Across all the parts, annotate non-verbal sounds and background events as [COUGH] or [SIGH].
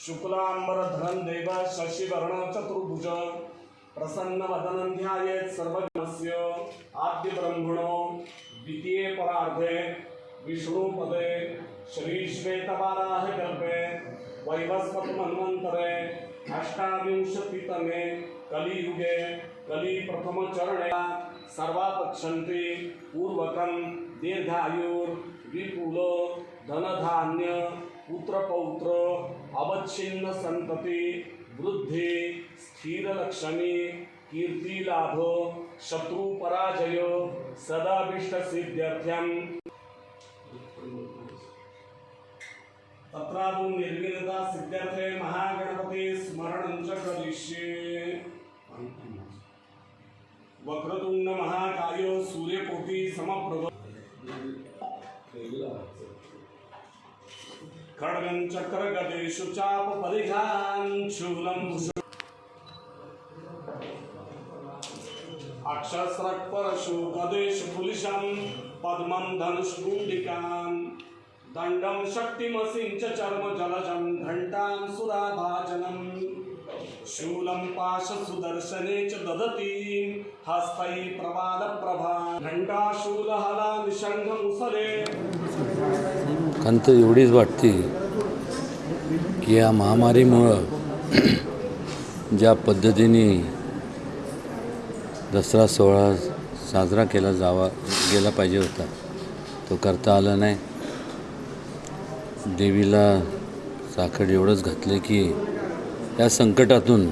शुक्लाम्बरधनन्देव शशिवर्णचतुर्भुज प्रसन्नवदनं ध्यायेत् सर्वज्ञस्य आद्यब्रह्मणो। द्वितीये परार्धे विष्णुपदे श्रीश्वेतवाराहगर्भे वैवस्वतमन्वन्तरे अष्टाविंशतितमे कलियुगे प्रथम चरण पक्षन्ति पूर्वकं दीर्घायुर् विपुल धनधान्य पुत्रपौत्र अवच्छिन्न संतति, वृद्धि, स्थिर लक्षणी, कीर्ति लाभ, शत्रु पराजय, सदाभिष्ट सिद्ध्यर्थ्यम। तत्रापु निर्विनता सिद्ध्यर्थे महागणपति स्मरण च करिष्ये। वक्रतुंड महाकायो सूर्यकोटि समप्रभ खड्गं चक्रगदेषु चाप परिघान् शूलं। अक्षस्रक्परशु गदेषु पुलिशं पद्मं धनुष्कुण्डिकां दण्डं शक्तिमसिं च चर्म जलजं घण्टां सुराभाजनम्। शूलं पाशसुदर्शने च ददतीं। हस्तैः हला निषंग मुसले। खंत एवढीच वाटते की या महामारीमुळं [CLEARS THROAT] ज्या पद्धतीने दसरा सोहळा साजरा केला जावा गेला पाहिजे होता तो करता आला नाही. देवीला साखर एवढंच घातले की या संकटातून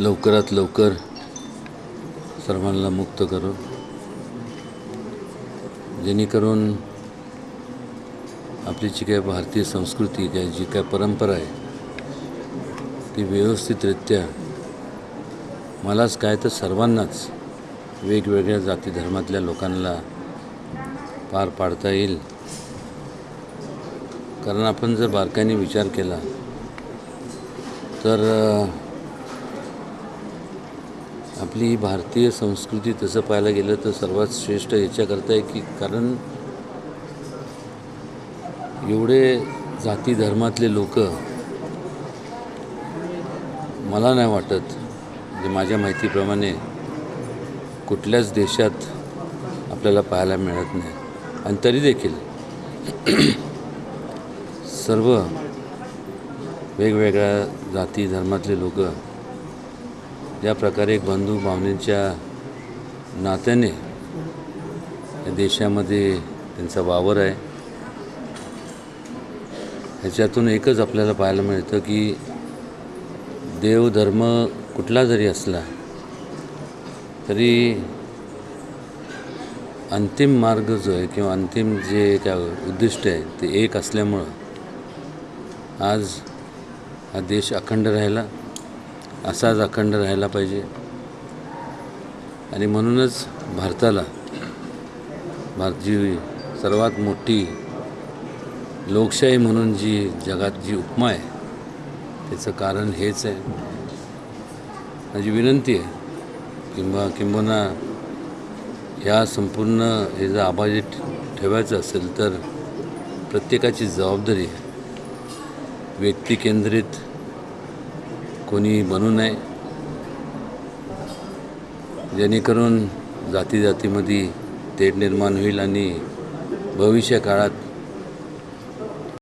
लवकरात लवकर सर्वांना मुक्त करू. जेणेकरून आपली जी काय भारतीय संस्कृती काय जी काय परंपरा आहे ती व्यवस्थितरित्या मलाच काय तर सर्वांनाच वेगवेगळ्या जाती धर्मातल्या लोकांना पार पाडता येईल. कारण आपण जर बारकाईने विचार केला तर आपली ही भारतीय संस्कृती तसं पाहायला गेलं तर सर्वात श्रेष्ठ याच्याकरता आहे की कारण एवढे जाती धर्मातले लोक मला नाही वाटत म्हणजे माझ्या माहितीप्रमाणे कुठल्याच देशात आपल्याला पाहायला मिळत नाही. आणि तरी देखील सर्व वेगवेगळ्या जाती धर्मातले लोक ज्या प्रकारे एक बंधू भावनेच्या नात्याने या देशामध्ये त्यांचा वावर आहे ह्याच्यातून एकच आपल्याला पाहायला मिळतं की देव धर्म कुठला जरी असला तरी अंतिम मार्ग जो आहे किंवा अंतिम जे काय उद्दिष्ट आहे ते एक असल्यामुळं आज हा देश अखंड राहिला असाच अखंड राहायला पाहिजे. आणि म्हणूनच भारताला भारत जी सर्वात मोठी लोकशाही म्हणून जी जगात जी उपमा आहे त्याचं कारण हेच आहे. माझी विनंती आहे किंवा किंबहुना ह्या संपूर्ण हे जर आबाजी ठेवायचं असेल तर प्रत्येकाची जबाबदारी आहे. व्यक्तिकेंद्रित कोणी बनू नये. जेणेकरून जाती जातीमध्ये तेढ निर्माण होईल आणि भविष्य काळात